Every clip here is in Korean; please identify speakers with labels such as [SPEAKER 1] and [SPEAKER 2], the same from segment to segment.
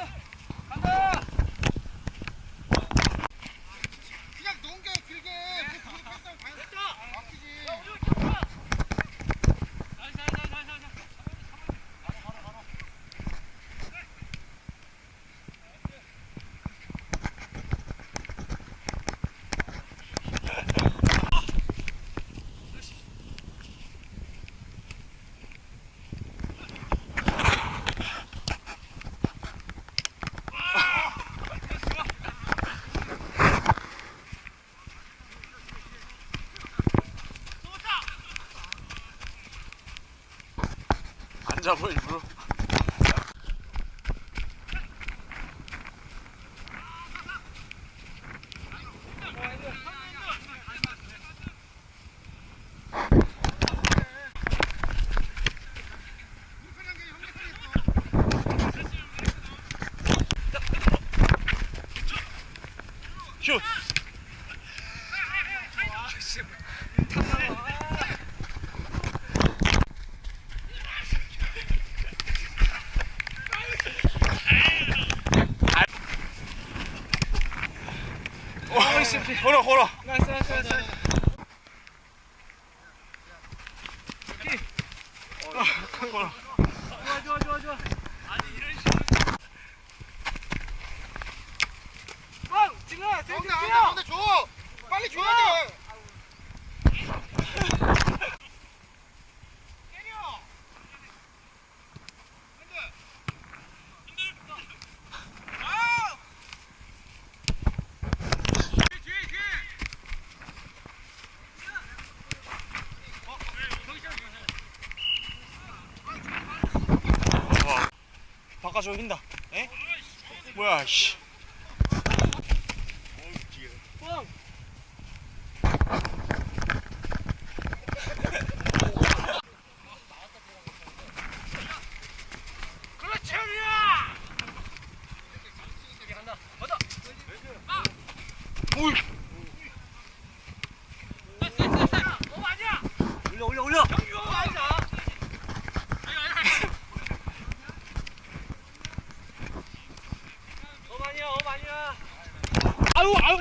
[SPEAKER 1] 가! 잡아 일 어, 걸어 걸어
[SPEAKER 2] nice nice nice
[SPEAKER 1] 걸어
[SPEAKER 2] 좋아 좋아 좋아 좋아 뻥! 찔러! 찔러!
[SPEAKER 3] 가운데
[SPEAKER 2] 찔러!
[SPEAKER 3] 가운데 줘 빨리 줘야 돼
[SPEAKER 1] 바꿔줘 흰다 에? 뭐야 씨
[SPEAKER 2] 뻥! 그렇지 형이야! 간다 걷어
[SPEAKER 1] 오이
[SPEAKER 2] 어 아니야!
[SPEAKER 1] 올려 올려 올려
[SPEAKER 2] 경규 아니야! 어 아니야. 어 아니야
[SPEAKER 1] 아유 아유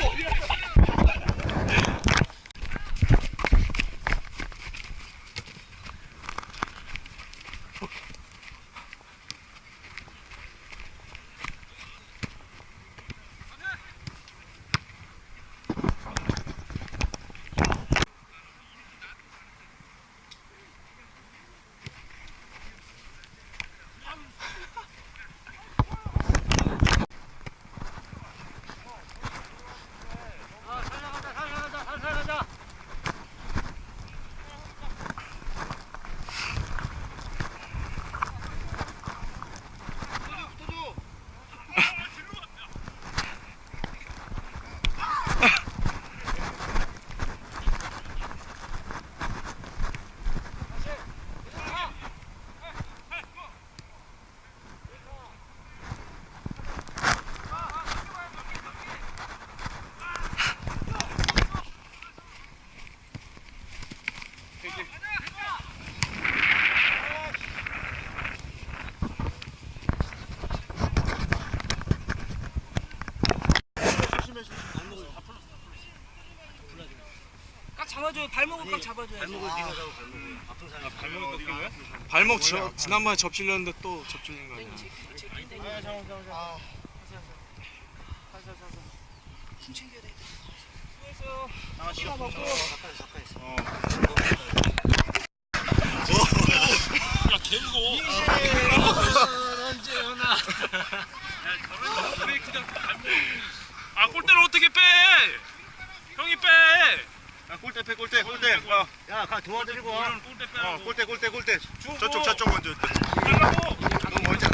[SPEAKER 2] 아 살려가자 살려가자 살려가자 꽉 잡아줘요. 발목을 꽉 잡아줘야지.
[SPEAKER 3] 발목을 네가 잡아
[SPEAKER 1] 발목 꺾인 거야? 발목 저, 지난번에 접질렸는데 또 접질린 거 아니야
[SPEAKER 2] 힘 챙겨야 돼. 수고했어요.
[SPEAKER 1] 아
[SPEAKER 2] 먹고
[SPEAKER 3] 가까이 가까이 있어.
[SPEAKER 1] 어. 야 개무거워.
[SPEAKER 2] 언제 오나
[SPEAKER 1] 아. 골대를 어떻게 빼?
[SPEAKER 3] 야 골대 빼 골대. 골대 어. 야가 도와드리고
[SPEAKER 1] 골대
[SPEAKER 3] 어, 골대 골대 골대. 저쪽 저쪽 먼저. 너 먼저